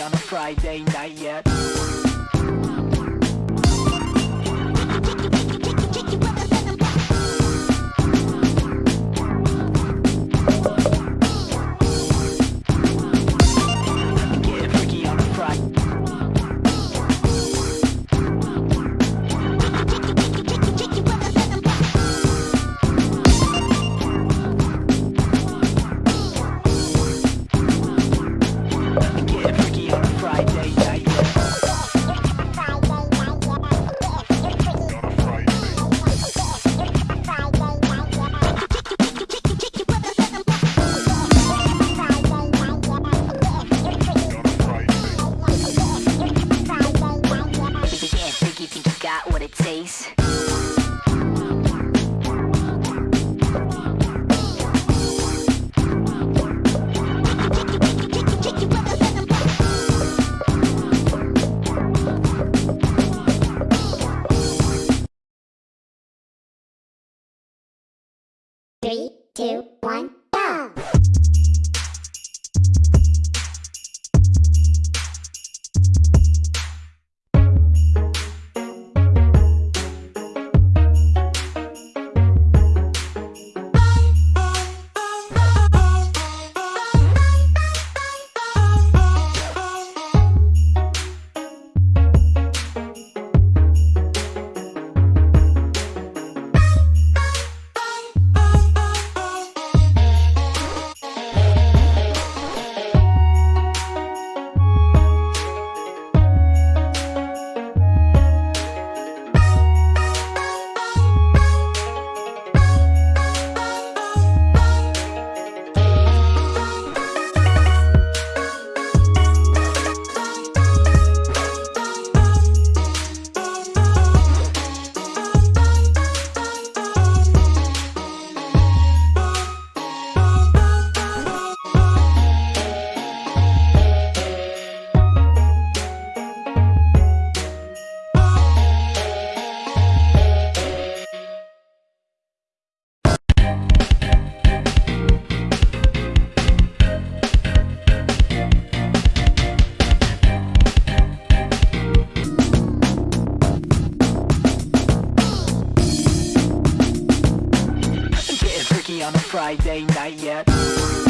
on a Friday night yet. It takes? Three, two, one, Friday night yet.